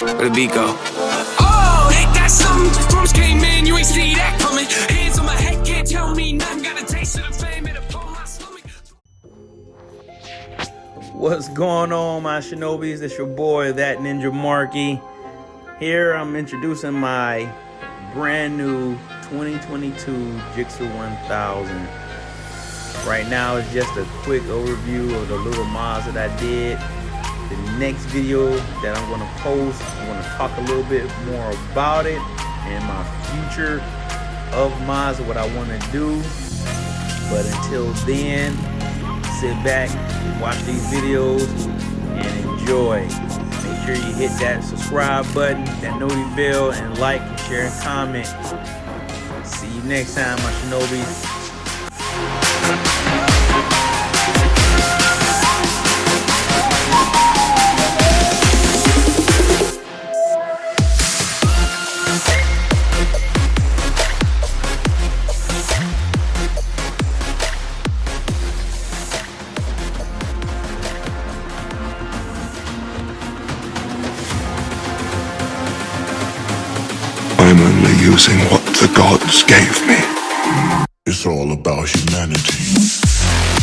Where the beat go? Oh, ain't that something? Drums came in, you ain't see that coming. Hands on my head, can't tell me nothing. Got a taste of the fame, it upon my stomach. What's going on, my shinobis? It's your boy, that Ninja Marky. Here I'm introducing my brand new 2022 Gixxer 1000. Right now, it's just a quick overview of the little mods that I did. The next video that I'm going to post, I'm going to talk a little bit more about it and my future of mods, what I want to do. But until then, sit back, watch these videos, and enjoy. Make sure you hit that subscribe button, that notification bell, and like, share, and comment. See you next time, my Shinobis. I'm only using what the gods gave me. It's all about humanity.